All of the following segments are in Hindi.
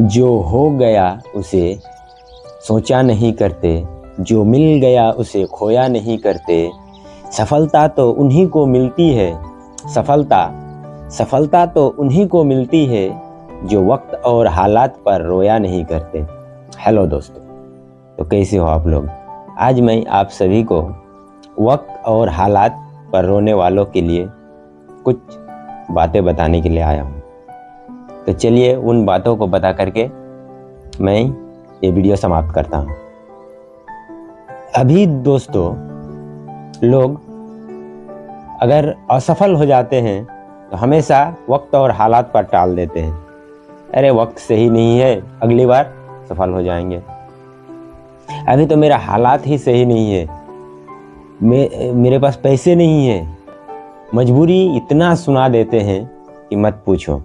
जो हो गया उसे सोचा नहीं करते, जो मिल गया उसे खोया नहीं करते। सफलता तो उन्हीं को मिलती है, सफलता सफलता तो उन्हीं को मिलती है, जो वक्त और हालात पर रोया नहीं करते। हेलो दोस्तों तो कैसे हो आप लोग? आज मैं आप सभी को वक्त और हालात पर रोने वालों के लिए कुछ बातें बताने के लिए आया हूँ। तो चलिए उन बातों को बता करके मैं ये वीडियो समाप्त करता हूँ। अभी दोस्तों लोग अगर असफल हो जाते हैं तो हमेशा वक्त और हालात पर टाल देते हैं। अरे वक्त सही नहीं है अगली बार सफल हो जाएँगे। अभी तो मेरा हालात ही सही नहीं है। मे, मेरे पास पैसे नहीं है। मजबूरी इतना सुना देते हैं कि मत पूछो।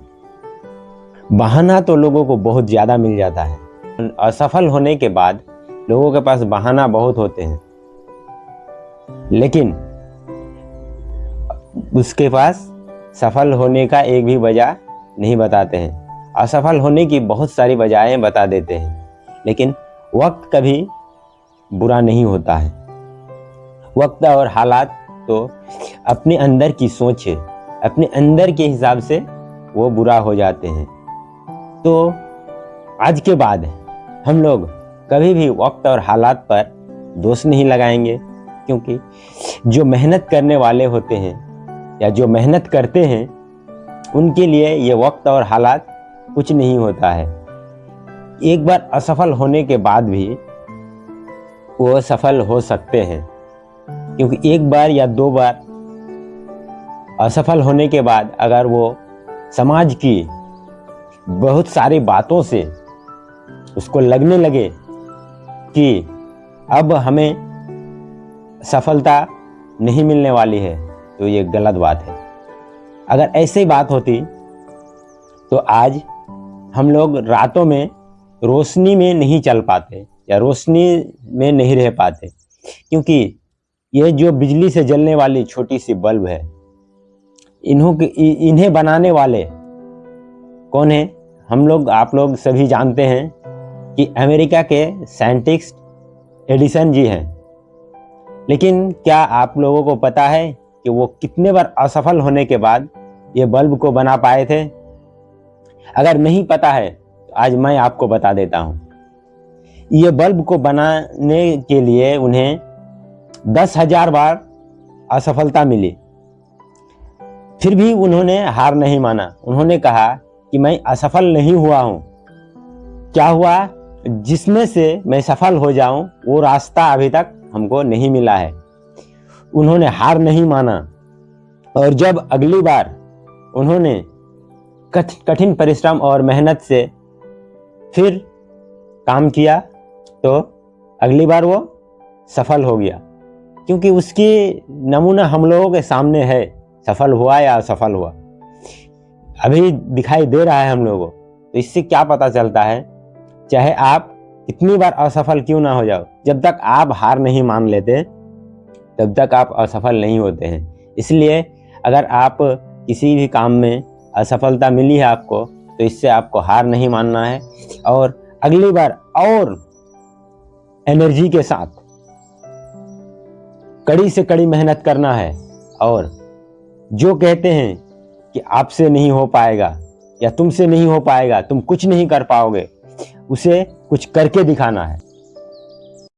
बहाना तो लोगों को बहुत ज़्यादा मिल जाता है। असफल होने के बाद लोगों के पास बहाना बहुत होते हैं। लेकिन उसके पास सफल होने का एक भी वजह नहीं बताते हैं। असफल होने की बहुत सारी वजहें बता देते हैं, लेकिन वक्त कभी बुरा नहीं होता है। वक्त और हालात तो अपने अंदर की सोच है, अपने अंदर के हिसाब से वो बुरा हो जाते हैं। तो आज के बाद हम लोग कभी भी वक्त और हालात पर दोष नहीं लगाएँगे, क्योंकि जो मेहनत करने वाले होते हैं या जो मेहनत करते हैं, उनके लिए ये वक्त और हालात कुछ नहीं होता है। एक बार असफल होने के बाद भी वो सफल हो सकते हैं, क्योंकि एक बार या दो बार असफल होने के बाद अगर वो समाज की बहुत सारी बातों से उसको लगने लगे कि अब हमें सफलता नहीं मिलने वाली है। तो ये गलत बात है। अगर ऐसी बात होती तो आज हम लोग रातों में रोशनी में नहीं चल पाते या रोशनी में नहीं रह पाते, क्योंकि ये जो बिजली से जलने वाली छोटी सी बल्ब है, इन्हों के इन्हें बनाने वाले कौन है? हम लोग, आप लोग सभी जानते हैं कि अमेरिका के साइंटिस्ट एडिसन जी हैं। लेकिन क्या आप लोगों को पता है कि वो कितने बार असफल होने के बाद ये बल्ब को बना पाए थे? अगर नहीं पता है तो आज मैं आपको बता देता हूँ। ये बल्ब को बनाने के लिए उन्हें दस हज़ार बार असफलता मिली। फिर भी उन्होंने हार नहीं माना। उन्होंने कहा कि मैं असफल नहीं हुआ हूँ। क्या हुआ? जिसमें से मैं सफल हो जाऊँ, वो रास्ता अभी तक हमको नहीं मिला है। उन्होंने हार नहीं माना। और जब अगली बार उन्होंने कठिन परिश्रम और मेहनत से फिर काम किया तो अगली बार वो सफल हो गया। क्योंकि उसकी नमूना हम लोगों के सामने है, सफल हुआ या असफल हुआ। अभी दिखाई दे रहा है हम लोगों तो इससे क्या पता चलता है? चाहे आप कितनी बार असफल क्यों ना हो जाओ, जब तक आप हार नहीं मान लेते, तब तक आप असफल नहीं होते हैं। इसलिए अगर आप किसी भी काम में असफलता मिली है आपको तो इससे आपको हार नहीं मानना है और अगली बार और एनर्जी के साथ कड़ी से कड़ी मेहनत करना है और जो कहते हैं कि आपसे नहीं हो पाएगा या तुमसे नहीं हो पाएगा, तुम कुछ नहीं कर पाओगे, उसे कुछ करके दिखाना है।